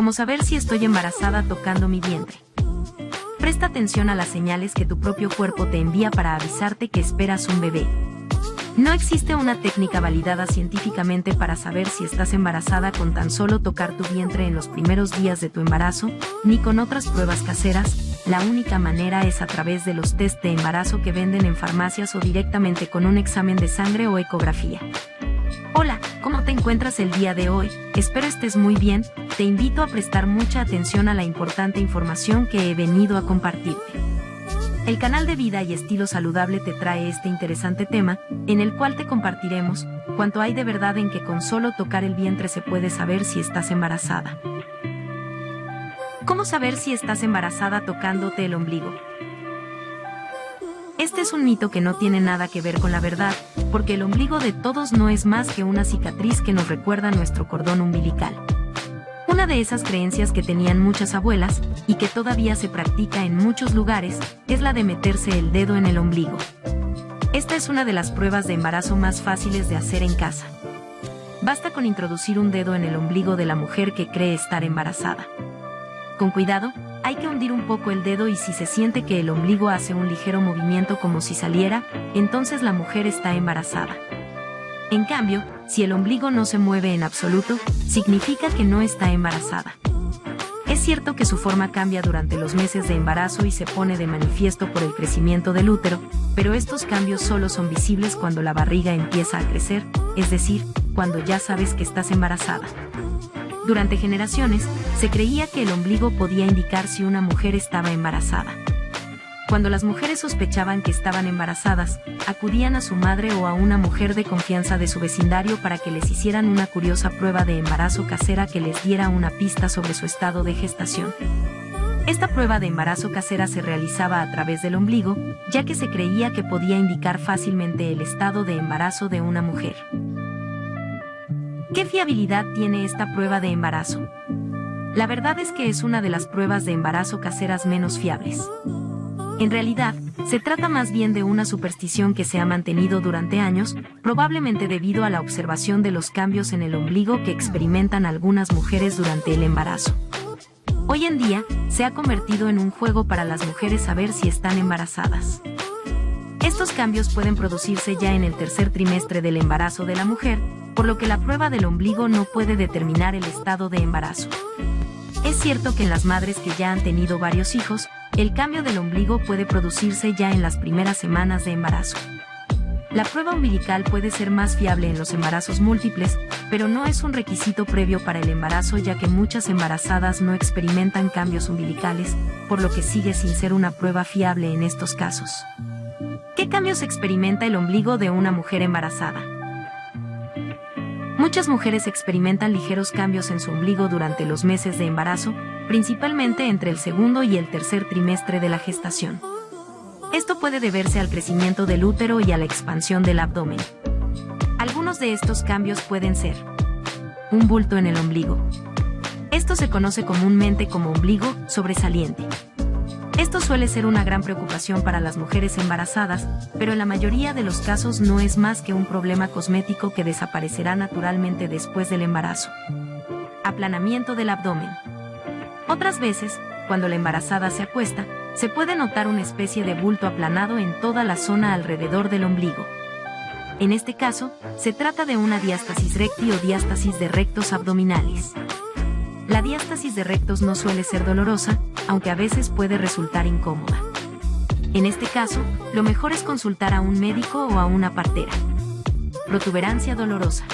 como saber si estoy embarazada tocando mi vientre. Presta atención a las señales que tu propio cuerpo te envía para avisarte que esperas un bebé. No existe una técnica validada científicamente para saber si estás embarazada con tan solo tocar tu vientre en los primeros días de tu embarazo, ni con otras pruebas caseras, la única manera es a través de los test de embarazo que venden en farmacias o directamente con un examen de sangre o ecografía. Hola, ¿cómo te encuentras el día de hoy? Espero estés muy bien, te invito a prestar mucha atención a la importante información que he venido a compartirte. El canal de Vida y Estilo Saludable te trae este interesante tema, en el cual te compartiremos cuánto hay de verdad en que con solo tocar el vientre se puede saber si estás embarazada. ¿Cómo saber si estás embarazada tocándote el ombligo? Este es un mito que no tiene nada que ver con la verdad, porque el ombligo de todos no es más que una cicatriz que nos recuerda nuestro cordón umbilical. Una de esas creencias que tenían muchas abuelas, y que todavía se practica en muchos lugares, es la de meterse el dedo en el ombligo. Esta es una de las pruebas de embarazo más fáciles de hacer en casa. Basta con introducir un dedo en el ombligo de la mujer que cree estar embarazada. Con cuidado, hay que hundir un poco el dedo y si se siente que el ombligo hace un ligero movimiento como si saliera, entonces la mujer está embarazada. En cambio, si el ombligo no se mueve en absoluto, significa que no está embarazada. Es cierto que su forma cambia durante los meses de embarazo y se pone de manifiesto por el crecimiento del útero, pero estos cambios solo son visibles cuando la barriga empieza a crecer, es decir, cuando ya sabes que estás embarazada. Durante generaciones, se creía que el ombligo podía indicar si una mujer estaba embarazada. Cuando las mujeres sospechaban que estaban embarazadas, acudían a su madre o a una mujer de confianza de su vecindario para que les hicieran una curiosa prueba de embarazo casera que les diera una pista sobre su estado de gestación. Esta prueba de embarazo casera se realizaba a través del ombligo, ya que se creía que podía indicar fácilmente el estado de embarazo de una mujer. ¿Qué fiabilidad tiene esta prueba de embarazo? La verdad es que es una de las pruebas de embarazo caseras menos fiables. En realidad, se trata más bien de una superstición que se ha mantenido durante años, probablemente debido a la observación de los cambios en el ombligo que experimentan algunas mujeres durante el embarazo. Hoy en día, se ha convertido en un juego para las mujeres saber si están embarazadas. Estos cambios pueden producirse ya en el tercer trimestre del embarazo de la mujer, por lo que la prueba del ombligo no puede determinar el estado de embarazo. Es cierto que en las madres que ya han tenido varios hijos, el cambio del ombligo puede producirse ya en las primeras semanas de embarazo. La prueba umbilical puede ser más fiable en los embarazos múltiples, pero no es un requisito previo para el embarazo ya que muchas embarazadas no experimentan cambios umbilicales, por lo que sigue sin ser una prueba fiable en estos casos. ¿Qué cambios experimenta el ombligo de una mujer embarazada? Muchas mujeres experimentan ligeros cambios en su ombligo durante los meses de embarazo, principalmente entre el segundo y el tercer trimestre de la gestación. Esto puede deberse al crecimiento del útero y a la expansión del abdomen. Algunos de estos cambios pueden ser un bulto en el ombligo. Esto se conoce comúnmente como ombligo sobresaliente. Esto suele ser una gran preocupación para las mujeres embarazadas, pero en la mayoría de los casos no es más que un problema cosmético que desaparecerá naturalmente después del embarazo. Aplanamiento del abdomen. Otras veces, cuando la embarazada se acuesta, se puede notar una especie de bulto aplanado en toda la zona alrededor del ombligo. En este caso, se trata de una diástasis recti o diástasis de rectos abdominales. La diástasis de rectos no suele ser dolorosa, aunque a veces puede resultar incómoda. En este caso, lo mejor es consultar a un médico o a una partera. Protuberancia dolorosa.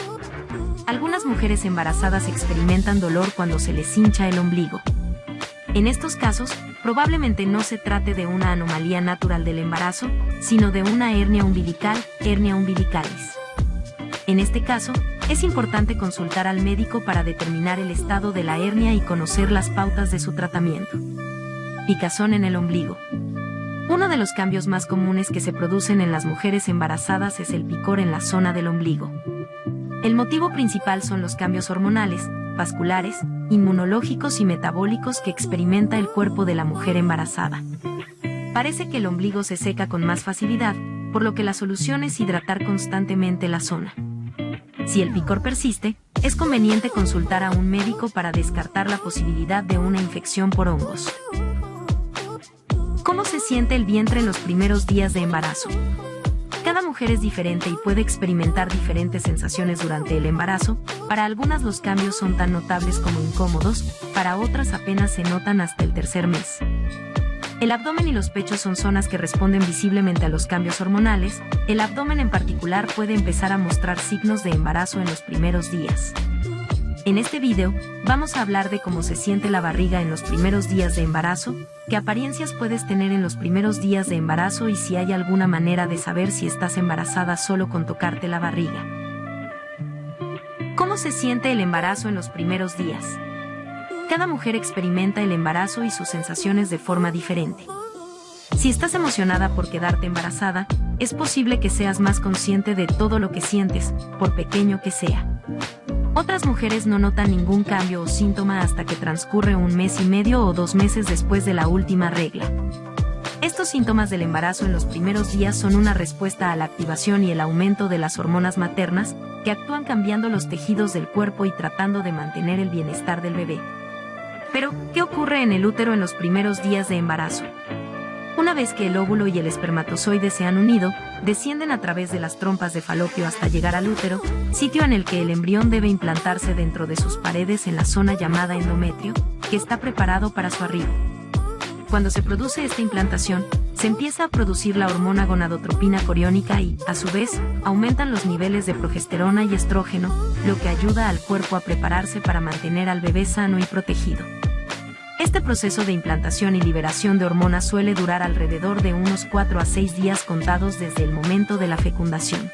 Algunas mujeres embarazadas experimentan dolor cuando se les hincha el ombligo. En estos casos, probablemente no se trate de una anomalía natural del embarazo, sino de una hernia umbilical, hernia umbilicalis. En este caso, es importante consultar al médico para determinar el estado de la hernia y conocer las pautas de su tratamiento. Picazón en el ombligo. Uno de los cambios más comunes que se producen en las mujeres embarazadas es el picor en la zona del ombligo. El motivo principal son los cambios hormonales, vasculares, inmunológicos y metabólicos que experimenta el cuerpo de la mujer embarazada. Parece que el ombligo se seca con más facilidad, por lo que la solución es hidratar constantemente la zona. Si el picor persiste, es conveniente consultar a un médico para descartar la posibilidad de una infección por hongos. ¿Cómo se siente el vientre en los primeros días de embarazo? Cada mujer es diferente y puede experimentar diferentes sensaciones durante el embarazo, para algunas los cambios son tan notables como incómodos, para otras apenas se notan hasta el tercer mes. El abdomen y los pechos son zonas que responden visiblemente a los cambios hormonales, el abdomen en particular puede empezar a mostrar signos de embarazo en los primeros días. En este video, vamos a hablar de cómo se siente la barriga en los primeros días de embarazo, qué apariencias puedes tener en los primeros días de embarazo y si hay alguna manera de saber si estás embarazada solo con tocarte la barriga. ¿Cómo se siente el embarazo en los primeros días? Cada mujer experimenta el embarazo y sus sensaciones de forma diferente. Si estás emocionada por quedarte embarazada, es posible que seas más consciente de todo lo que sientes, por pequeño que sea. Otras mujeres no notan ningún cambio o síntoma hasta que transcurre un mes y medio o dos meses después de la última regla. Estos síntomas del embarazo en los primeros días son una respuesta a la activación y el aumento de las hormonas maternas, que actúan cambiando los tejidos del cuerpo y tratando de mantener el bienestar del bebé. Pero, ¿qué ocurre en el útero en los primeros días de embarazo? Una vez que el óvulo y el espermatozoide se han unido, descienden a través de las trompas de falopio hasta llegar al útero, sitio en el que el embrión debe implantarse dentro de sus paredes en la zona llamada endometrio, que está preparado para su arribo. Cuando se produce esta implantación, se empieza a producir la hormona gonadotropina coriónica y, a su vez, aumentan los niveles de progesterona y estrógeno, lo que ayuda al cuerpo a prepararse para mantener al bebé sano y protegido. Este proceso de implantación y liberación de hormonas suele durar alrededor de unos 4 a 6 días contados desde el momento de la fecundación.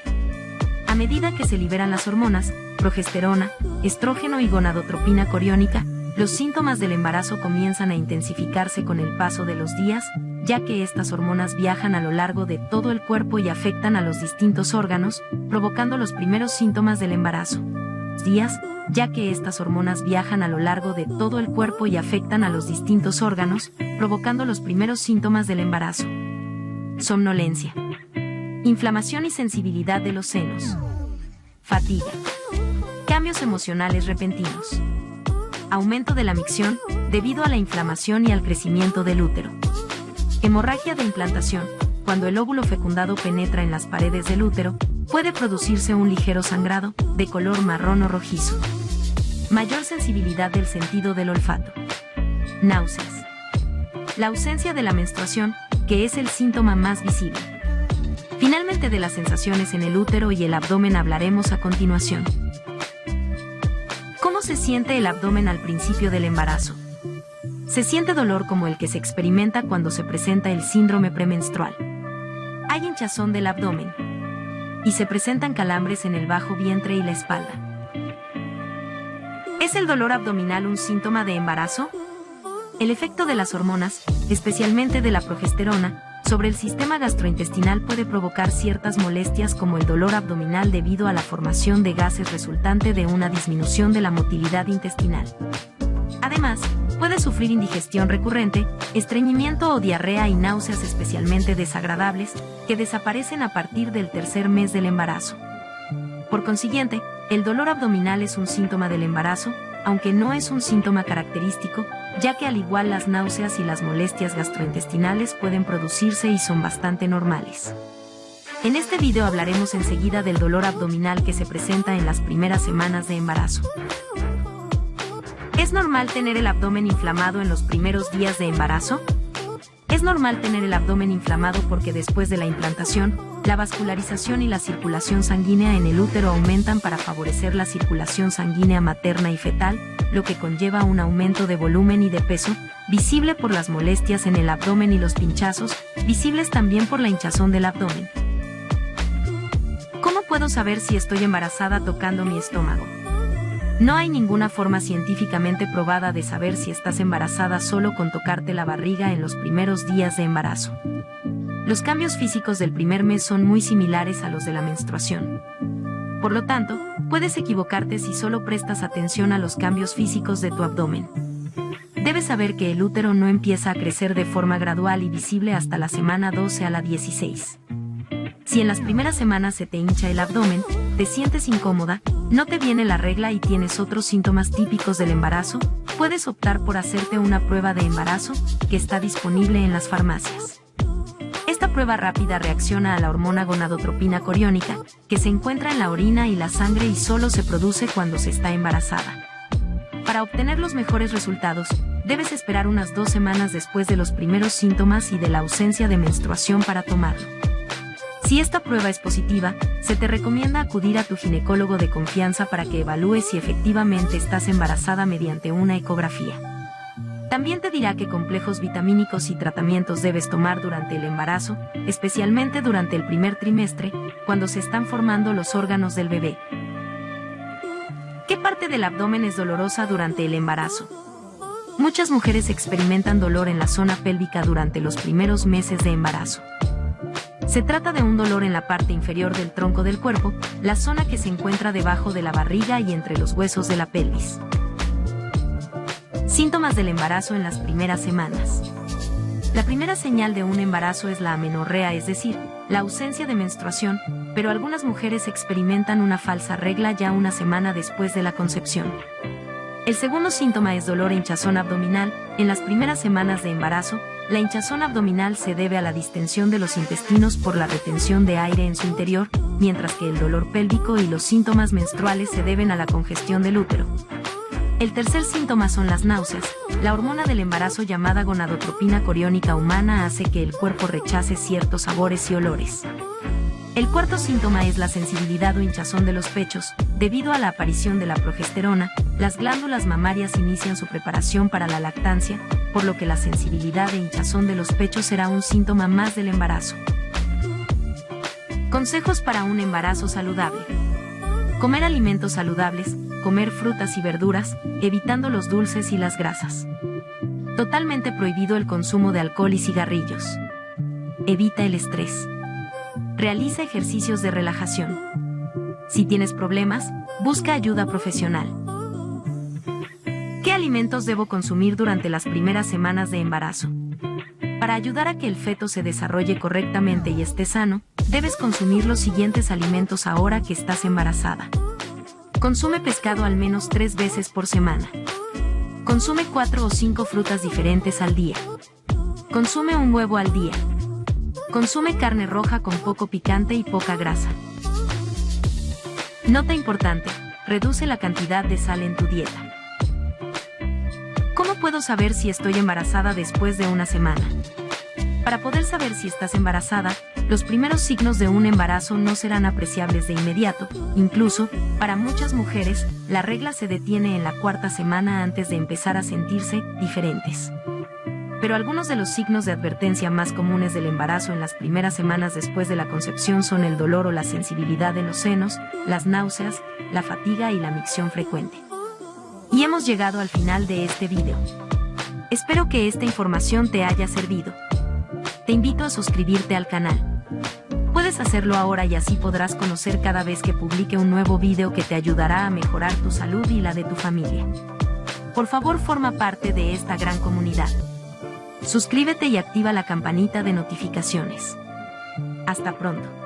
A medida que se liberan las hormonas, progesterona, estrógeno y gonadotropina coriónica, los síntomas del embarazo comienzan a intensificarse con el paso de los días, ya que estas hormonas viajan a lo largo de todo el cuerpo y afectan a los distintos órganos, provocando los primeros síntomas del embarazo. Días, ya que estas hormonas viajan a lo largo de todo el cuerpo y afectan a los distintos órganos, provocando los primeros síntomas del embarazo. Somnolencia. Inflamación y sensibilidad de los senos. Fatiga. Cambios emocionales repentinos. Aumento de la micción, debido a la inflamación y al crecimiento del útero. Hemorragia de implantación. Cuando el óvulo fecundado penetra en las paredes del útero, puede producirse un ligero sangrado, de color marrón o rojizo. Mayor sensibilidad del sentido del olfato. Náuseas. La ausencia de la menstruación, que es el síntoma más visible. Finalmente de las sensaciones en el útero y el abdomen hablaremos a continuación. ¿Cómo se siente el abdomen al principio del embarazo? Se siente dolor como el que se experimenta cuando se presenta el síndrome premenstrual. Hay hinchazón del abdomen, y se presentan calambres en el bajo vientre y la espalda. ¿Es el dolor abdominal un síntoma de embarazo? El efecto de las hormonas, especialmente de la progesterona, sobre el sistema gastrointestinal puede provocar ciertas molestias como el dolor abdominal debido a la formación de gases resultante de una disminución de la motilidad intestinal. Además, puede sufrir indigestión recurrente, estreñimiento o diarrea y náuseas especialmente desagradables, que desaparecen a partir del tercer mes del embarazo. Por consiguiente, el dolor abdominal es un síntoma del embarazo, aunque no es un síntoma característico, ya que al igual las náuseas y las molestias gastrointestinales pueden producirse y son bastante normales. En este video hablaremos enseguida del dolor abdominal que se presenta en las primeras semanas de embarazo. ¿Es normal tener el abdomen inflamado en los primeros días de embarazo? Es normal tener el abdomen inflamado porque después de la implantación, la vascularización y la circulación sanguínea en el útero aumentan para favorecer la circulación sanguínea materna y fetal, lo que conlleva un aumento de volumen y de peso, visible por las molestias en el abdomen y los pinchazos, visibles también por la hinchazón del abdomen. ¿Cómo puedo saber si estoy embarazada tocando mi estómago? No hay ninguna forma científicamente probada de saber si estás embarazada solo con tocarte la barriga en los primeros días de embarazo. Los cambios físicos del primer mes son muy similares a los de la menstruación. Por lo tanto, puedes equivocarte si solo prestas atención a los cambios físicos de tu abdomen. Debes saber que el útero no empieza a crecer de forma gradual y visible hasta la semana 12 a la 16. Si en las primeras semanas se te hincha el abdomen, te sientes incómoda, ¿No te viene la regla y tienes otros síntomas típicos del embarazo? Puedes optar por hacerte una prueba de embarazo, que está disponible en las farmacias. Esta prueba rápida reacciona a la hormona gonadotropina coriónica, que se encuentra en la orina y la sangre y solo se produce cuando se está embarazada. Para obtener los mejores resultados, debes esperar unas dos semanas después de los primeros síntomas y de la ausencia de menstruación para tomarlo. Si esta prueba es positiva, se te recomienda acudir a tu ginecólogo de confianza para que evalúe si efectivamente estás embarazada mediante una ecografía. También te dirá qué complejos vitamínicos y tratamientos debes tomar durante el embarazo, especialmente durante el primer trimestre, cuando se están formando los órganos del bebé. ¿Qué parte del abdomen es dolorosa durante el embarazo? Muchas mujeres experimentan dolor en la zona pélvica durante los primeros meses de embarazo. Se trata de un dolor en la parte inferior del tronco del cuerpo, la zona que se encuentra debajo de la barriga y entre los huesos de la pelvis. Síntomas del embarazo en las primeras semanas. La primera señal de un embarazo es la amenorrea, es decir, la ausencia de menstruación, pero algunas mujeres experimentan una falsa regla ya una semana después de la concepción. El segundo síntoma es dolor e hinchazón abdominal. En las primeras semanas de embarazo, la hinchazón abdominal se debe a la distensión de los intestinos por la retención de aire en su interior, mientras que el dolor pélvico y los síntomas menstruales se deben a la congestión del útero. El tercer síntoma son las náuseas. La hormona del embarazo llamada gonadotropina coriónica humana hace que el cuerpo rechace ciertos sabores y olores. El cuarto síntoma es la sensibilidad o hinchazón de los pechos. Debido a la aparición de la progesterona, las glándulas mamarias inician su preparación para la lactancia, por lo que la sensibilidad e hinchazón de los pechos será un síntoma más del embarazo. Consejos para un embarazo saludable. Comer alimentos saludables, comer frutas y verduras, evitando los dulces y las grasas. Totalmente prohibido el consumo de alcohol y cigarrillos. Evita el estrés. Realiza ejercicios de relajación. Si tienes problemas, busca ayuda profesional. ¿Qué alimentos debo consumir durante las primeras semanas de embarazo? Para ayudar a que el feto se desarrolle correctamente y esté sano, debes consumir los siguientes alimentos ahora que estás embarazada. Consume pescado al menos tres veces por semana. Consume cuatro o cinco frutas diferentes al día. Consume un huevo al día. Consume carne roja con poco picante y poca grasa. Nota importante, reduce la cantidad de sal en tu dieta. ¿Cómo puedo saber si estoy embarazada después de una semana? Para poder saber si estás embarazada, los primeros signos de un embarazo no serán apreciables de inmediato, incluso, para muchas mujeres, la regla se detiene en la cuarta semana antes de empezar a sentirse diferentes pero algunos de los signos de advertencia más comunes del embarazo en las primeras semanas después de la concepción son el dolor o la sensibilidad en los senos, las náuseas, la fatiga y la micción frecuente. Y hemos llegado al final de este video. Espero que esta información te haya servido. Te invito a suscribirte al canal. Puedes hacerlo ahora y así podrás conocer cada vez que publique un nuevo video que te ayudará a mejorar tu salud y la de tu familia. Por favor forma parte de esta gran comunidad. Suscríbete y activa la campanita de notificaciones. Hasta pronto.